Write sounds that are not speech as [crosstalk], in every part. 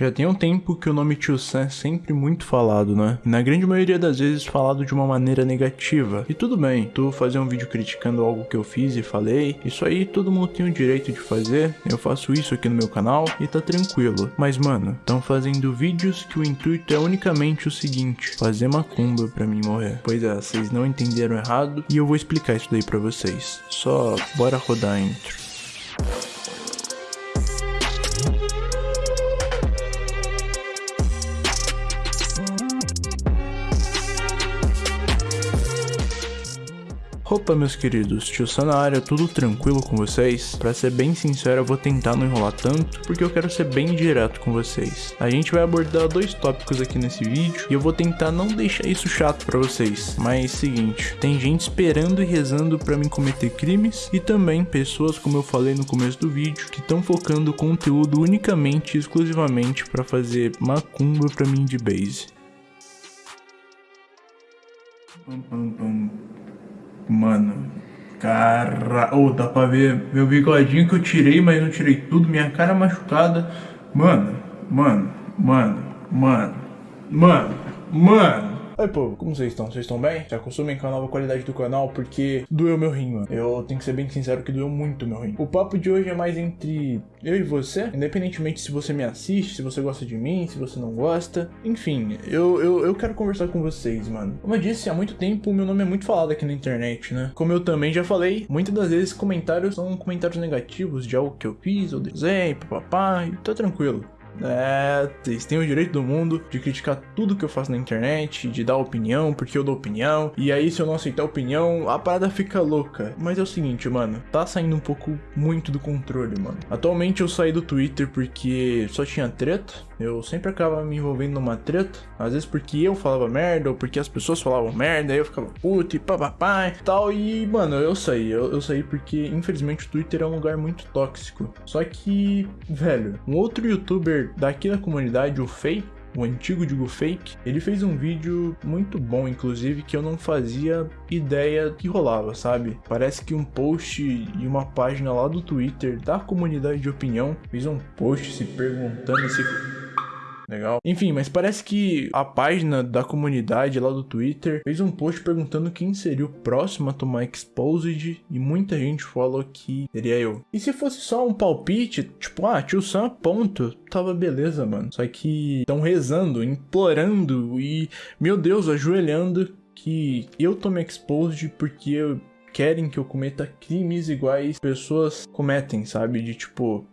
Já tem um tempo que o nome Tio Sam é sempre muito falado, né? E na grande maioria das vezes falado de uma maneira negativa. E tudo bem, tu fazer um vídeo criticando algo que eu fiz e falei, isso aí todo mundo tem o direito de fazer, eu faço isso aqui no meu canal e tá tranquilo. Mas mano, estão fazendo vídeos que o intuito é unicamente o seguinte, fazer macumba pra mim morrer. Pois é, vocês não entenderam errado e eu vou explicar isso daí pra vocês. Só bora rodar a intro. Opa meus queridos, tio área, tudo tranquilo com vocês? Pra ser bem sincero eu vou tentar não enrolar tanto, porque eu quero ser bem direto com vocês. A gente vai abordar dois tópicos aqui nesse vídeo, e eu vou tentar não deixar isso chato pra vocês. Mas seguinte, tem gente esperando e rezando pra mim cometer crimes, e também pessoas, como eu falei no começo do vídeo, que estão focando conteúdo unicamente e exclusivamente pra fazer macumba pra mim de base. Pum, pum, pum. Mano, cara... Ô, oh, dá pra ver meu bigodinho que eu tirei, mas não tirei tudo. Minha cara machucada. Mano, mano, mano, mano, mano, mano. Oi povo, como vocês estão? Vocês estão bem? Se acostumem com a nova qualidade do canal porque doeu meu rim, mano. Eu tenho que ser bem sincero que doeu muito meu rim. O papo de hoje é mais entre eu e você, independentemente se você me assiste, se você gosta de mim, se você não gosta. Enfim, eu, eu, eu quero conversar com vocês, mano. Como eu disse, há muito tempo meu nome é muito falado aqui na internet, né? Como eu também já falei, muitas das vezes comentários são comentários negativos de algo que eu fiz, ou desenho, papapá, e tá tranquilo. É, vocês têm o direito do mundo de criticar tudo que eu faço na internet, de dar opinião, porque eu dou opinião. E aí, se eu não aceitar opinião, a parada fica louca. Mas é o seguinte, mano, tá saindo um pouco muito do controle, mano. Atualmente eu saí do Twitter porque só tinha treta. Eu sempre acabava me envolvendo numa treta. Às vezes porque eu falava merda, ou porque as pessoas falavam merda, aí eu ficava puto e papapá e tal. E, mano, eu saí. Eu, eu saí porque, infelizmente, o Twitter é um lugar muito tóxico. Só que, velho, um outro youtuber daqui da comunidade, o Fei, o antigo Digo Fake, ele fez um vídeo muito bom, inclusive, que eu não fazia ideia que rolava, sabe? Parece que um post e uma página lá do Twitter da comunidade de opinião fez um post se perguntando se Legal. Enfim, mas parece que a página da comunidade lá do Twitter fez um post perguntando quem seria o próximo a tomar Exposed e muita gente falou que seria eu. E se fosse só um palpite, tipo, ah, tio Sam, ponto, tava beleza, mano. Só que estão rezando, implorando e, meu Deus, ajoelhando que eu tome Exposed porque eu querem que eu cometa crimes iguais pessoas cometem, sabe? De tipo,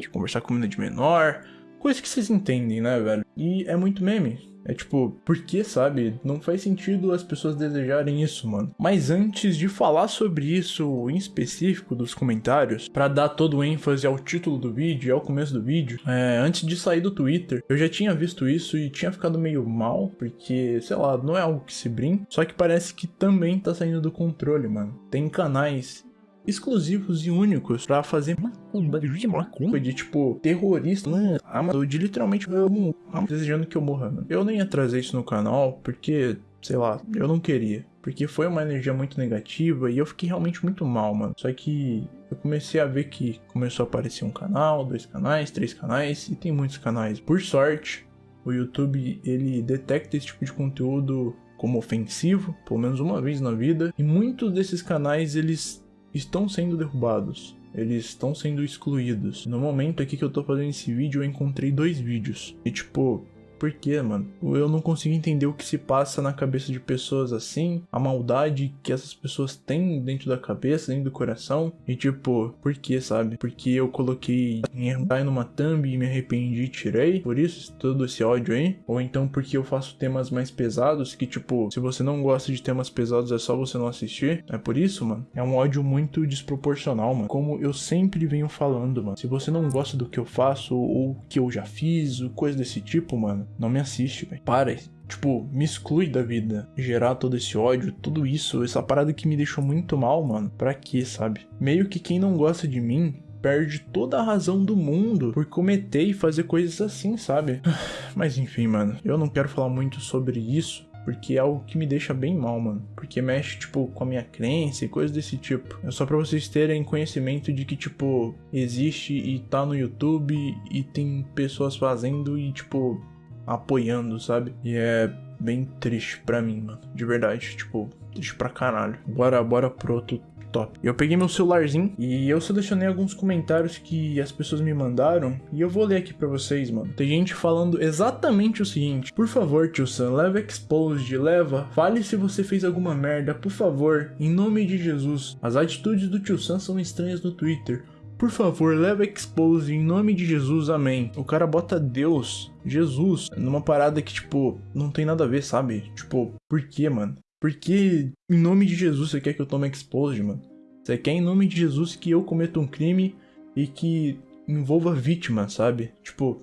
de conversar com menina de menor, Coisa que vocês entendem, né, velho? E é muito meme. É tipo, por que, sabe? Não faz sentido as pessoas desejarem isso, mano. Mas antes de falar sobre isso em específico dos comentários, para dar todo o ênfase ao título do vídeo e ao começo do vídeo, é, antes de sair do Twitter, eu já tinha visto isso e tinha ficado meio mal, porque, sei lá, não é algo que se brinca, só que parece que também tá saindo do controle, mano. Tem canais exclusivos e únicos para fazer macumba de macumba de tipo terrorista, amador de literalmente eu, desejando que eu morra. Mano. Eu nem ia trazer isso no canal porque, sei lá, eu não queria. Porque foi uma energia muito negativa e eu fiquei realmente muito mal, mano. Só que eu comecei a ver que começou a aparecer um canal, dois canais, três canais e tem muitos canais. Por sorte, o YouTube ele detecta esse tipo de conteúdo como ofensivo, pelo menos uma vez na vida, e muitos desses canais eles estão sendo derrubados. Eles estão sendo excluídos. No momento aqui que eu tô fazendo esse vídeo, eu encontrei dois vídeos. E tipo, por quê, mano? Eu não consigo entender o que se passa na cabeça de pessoas assim, a maldade que essas pessoas têm dentro da cabeça, dentro do coração. E tipo, por quê, sabe? Porque eu coloquei em numa thumb e me arrependi e tirei. Por isso, todo esse ódio aí. Ou então porque eu faço temas mais pesados, que tipo, se você não gosta de temas pesados é só você não assistir. É por isso, mano. É um ódio muito desproporcional, mano. Como eu sempre venho falando, mano. Se você não gosta do que eu faço ou que eu já fiz, coisa desse tipo, mano não me assiste, velho. Para. Tipo, me exclui da vida. Gerar todo esse ódio, tudo isso, essa parada que me deixou muito mal, mano. Pra quê, sabe? Meio que quem não gosta de mim perde toda a razão do mundo por cometer e fazer coisas assim, sabe? [sighs] Mas enfim, mano, eu não quero falar muito sobre isso, Porque é algo que me deixa bem mal, mano. Porque mexe, tipo, com a minha crença e coisas desse tipo. É só pra vocês terem conhecimento de que, tipo, existe e tá no YouTube e tem pessoas fazendo e, tipo, apoiando, sabe? E é bem triste pra mim, mano. De verdade, tipo, triste pra caralho. Bora, bora pro outro top. Eu peguei meu celularzinho e eu selecionei alguns comentários que as pessoas me mandaram e eu vou ler aqui pra vocês, mano. Tem gente falando exatamente o seguinte: Por favor, tio Sam, leva exposed, leva. Fale se você fez alguma merda, por favor, em nome de Jesus. As atitudes do tio Sam são estranhas no Twitter. Por favor, leva expose em nome de Jesus, amém. O cara bota Deus, Jesus, numa parada que, tipo, não tem nada a ver, sabe? Tipo, por que, mano? Por que em nome de Jesus você quer que eu tome expose, mano? Você quer em nome de Jesus que eu cometa um crime e que envolva vítima, sabe? Tipo,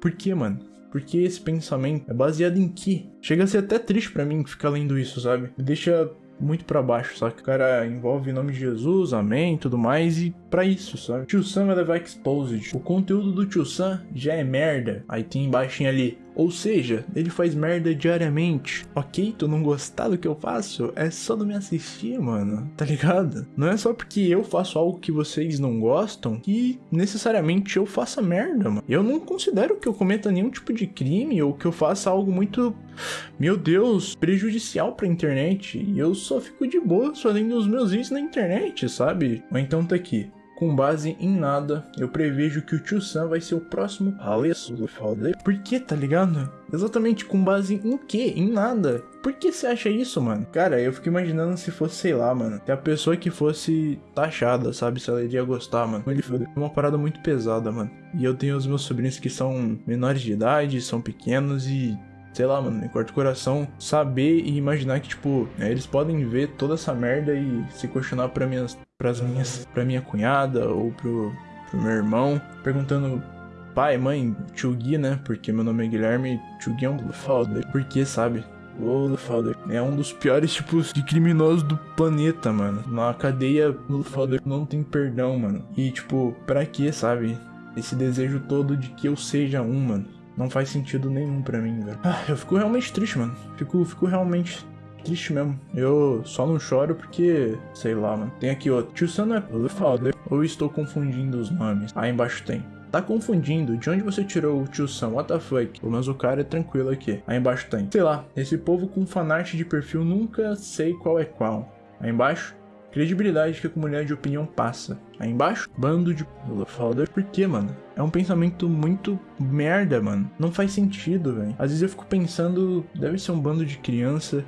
por que, mano? Por que esse pensamento é baseado em que? Chega a ser até triste para mim ficar lendo isso, sabe? Me deixa muito para baixo, que o cara envolve em nome de Jesus, amém, tudo mais, e para isso, sabe? Tio Sam vai levar exposed. O conteúdo do Tio Sam já é merda. Aí tem embaixo ali. Ou seja, ele faz merda diariamente. Ok, tu não gostar do que eu faço? É só não me assistir, mano. Tá ligado? Não é só porque eu faço algo que vocês não gostam que necessariamente eu faça merda, mano. Eu não considero que eu cometa nenhum tipo de crime ou que eu faça algo muito, meu Deus, prejudicial pra internet. E eu só fico de boa fazendo os meus vídeos na internet, sabe? Ou então tá aqui. Com base em nada, eu prevejo que o Tio Sam vai ser o próximo Por que, tá ligado? Exatamente com base em quê? Em nada. Por que você acha isso, mano? Cara, eu fico imaginando se fosse, sei lá, mano. Se a pessoa que fosse taxada, sabe? Se ela iria gostar, mano. Ele foi uma parada muito pesada, mano. E eu tenho os meus sobrinhos que são menores de idade, são pequenos e sei lá, mano, me corta o coração saber e imaginar que, tipo, né, eles podem ver toda essa merda e se questionar pra minhas, pras minhas, pra minha cunhada ou pro, pro meu irmão, perguntando pai, mãe, tio Gui, né, porque meu nome é Guilherme, tio Gui é um foda, porque, sabe? O Father é um dos piores tipos de criminosos do planeta, mano. Na cadeia, o Father não tem perdão, mano. E, tipo, pra que, sabe? Esse desejo todo de que eu seja um, mano. Não faz sentido nenhum pra mim, velho. Ah, eu fico realmente triste, mano. Fico, fico realmente triste mesmo. Eu só não choro porque, sei lá, mano. Tem aqui outro. Tio Sam é foda. Ou estou confundindo os nomes? Aí embaixo tem. Tá confundindo? De onde você tirou o tio Sam? What the fuck? Pelo menos o cara é tranquilo aqui. Aí embaixo tem. Sei lá, esse povo com fanart de perfil nunca sei qual é qual. Aí embaixo, credibilidade que a comunidade de opinião passa. Aí embaixo, bando de foda. Por que, mano? É um pensamento muito merda, mano. Não faz sentido, velho. Às vezes eu fico pensando, deve ser um bando de criança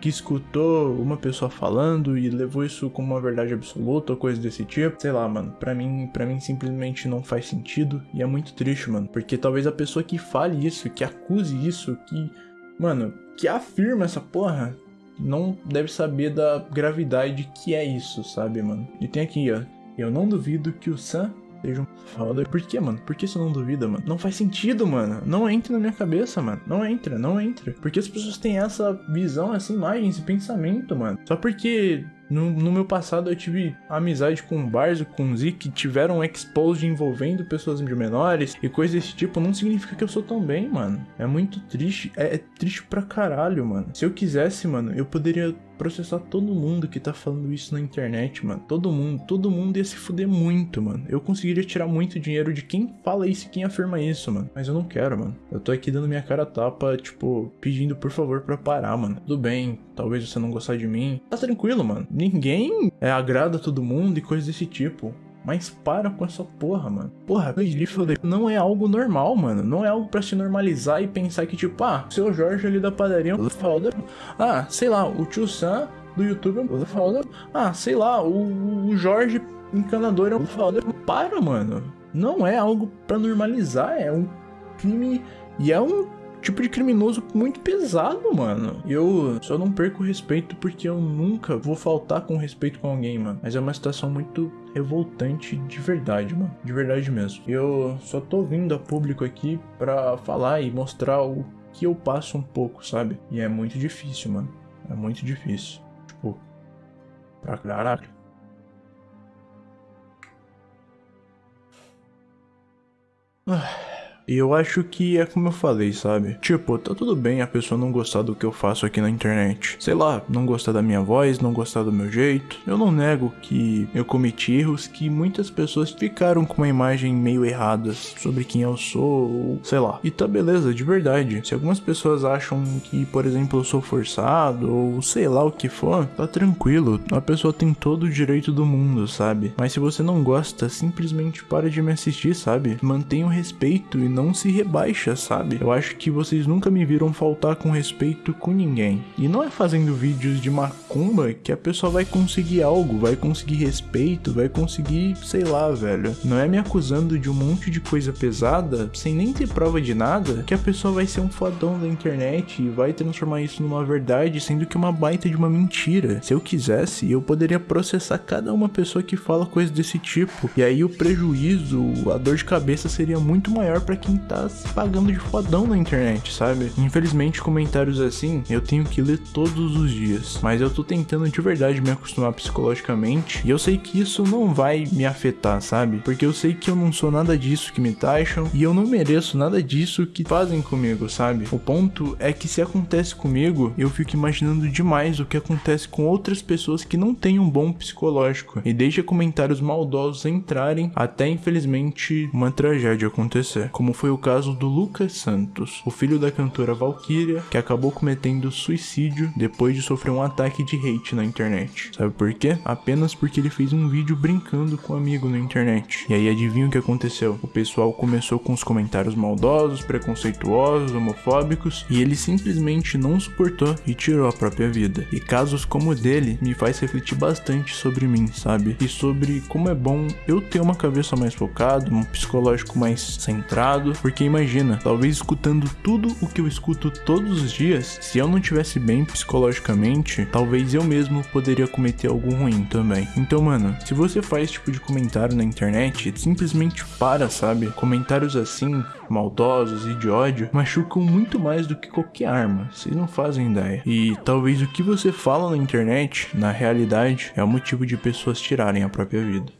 que escutou uma pessoa falando e levou isso como uma verdade absoluta ou coisa desse tipo. Sei lá, mano. Pra mim, para mim simplesmente não faz sentido e é muito triste, mano, porque talvez a pessoa que fale isso, que acuse isso, que, mano, que afirma essa porra, não deve saber da gravidade que é isso, sabe, mano? E tem aqui, ó. Eu não duvido que o Sam seja um foda. Por que, mano? Por que você não duvida, mano? Não faz sentido, mano. Não entra na minha cabeça, mano. Não entra, não entra. Porque as pessoas têm essa visão, essa imagem, esse pensamento, mano. Só porque no, no, meu passado eu tive amizade com o Barzo, com o Z, que tiveram exposed envolvendo pessoas de menores e coisas desse tipo, não significa que eu sou tão bem, mano. É muito triste, é, é triste pra caralho, mano. Se eu quisesse, mano, eu poderia processar todo mundo que tá falando isso na internet, mano. Todo mundo, todo mundo ia se fuder muito, mano. Eu conseguiria tirar muito dinheiro de quem fala isso e quem afirma isso, mano. Mas eu não quero, mano. Eu tô aqui dando minha cara tapa, tipo, pedindo por favor pra parar, mano. Tudo bem, talvez você não gostar de mim. Tá tranquilo, mano. Ninguém é, agrada todo mundo e coisas desse tipo. Mas para com essa porra, mano. Porra, não é algo normal, mano. Não é algo para se normalizar e pensar que, tipo, ah, seu Jorge ali da padaria foda. Ah, sei lá, o tio Sam do YouTube foda. Ah, sei lá, o, o Jorge encanador é foda. Para, mano. Não é algo para normalizar, é um crime e é um tipo de criminoso muito pesado, mano. Eu só não perco respeito porque eu nunca vou faltar com respeito com alguém, mano. Mas é uma situação muito revoltante de verdade, mano. De verdade mesmo. Eu só tô vindo a público aqui pra falar e mostrar o que eu passo um pouco, sabe? E é muito difícil, mano. É muito difícil. Tipo, pra caralho. Ah. E eu acho que é como eu falei, sabe? Tipo, tá tudo bem a pessoa não gostar do que eu faço aqui na internet. Sei lá, não gostar da minha voz, não gostar do meu jeito. Eu não nego que eu cometi erros que muitas pessoas ficaram com uma imagem meio errada sobre quem eu sou, ou sei lá. E tá beleza, de verdade. Se algumas pessoas acham que, por exemplo, eu sou forçado, ou sei lá o que for, tá tranquilo. A pessoa tem todo o direito do mundo, sabe? Mas se você não gosta, simplesmente para de me assistir, sabe? Mantenha o respeito e não se rebaixa, sabe? Eu acho que vocês nunca me viram faltar com respeito com ninguém. E não é fazendo vídeos de macumba que a pessoa vai conseguir algo, vai conseguir respeito, vai conseguir, sei lá, velho. Não é me acusando de um monte de coisa pesada, sem nem ter prova de nada, que a pessoa vai ser um fodão da internet e vai transformar isso numa verdade, sendo que é uma baita de uma mentira. Se eu quisesse, eu poderia processar cada uma pessoa que fala coisa desse tipo. E aí o prejuízo, a dor de cabeça seria muito maior para quem tá se pagando de fodão na internet, sabe? Infelizmente, comentários assim eu tenho que ler todos os dias, mas eu tô tentando de verdade me acostumar psicologicamente e eu sei que isso não vai me afetar, sabe? Porque eu sei que eu não sou nada disso que me taxam e eu não mereço nada disso que fazem comigo, sabe? O ponto é que se acontece comigo, eu fico imaginando demais o que acontece com outras pessoas que não têm um bom psicológico e deixa comentários maldosos entrarem até infelizmente uma tragédia acontecer, como foi o caso do Lucas Santos, o filho da cantora Valkyria, que acabou cometendo suicídio depois de sofrer um ataque de hate na internet. Sabe por quê? Apenas porque ele fez um vídeo brincando com um amigo na internet. E aí adivinha o que aconteceu? O pessoal começou com os comentários maldosos, preconceituosos, homofóbicos, e ele simplesmente não suportou e tirou a própria vida. E casos como o dele me faz refletir bastante sobre mim, sabe? E sobre como é bom eu ter uma cabeça mais focada, um psicológico mais centrado, porque imagina, talvez escutando tudo o que eu escuto todos os dias, se eu não tivesse bem psicologicamente, talvez eu mesmo poderia cometer algo ruim também. Então, mano, se você faz tipo de comentário na internet, simplesmente para, sabe? Comentários assim, maldosos e de ódio, machucam muito mais do que qualquer arma. Vocês não fazem ideia. E talvez o que você fala na internet, na realidade, é o motivo de pessoas tirarem a própria vida.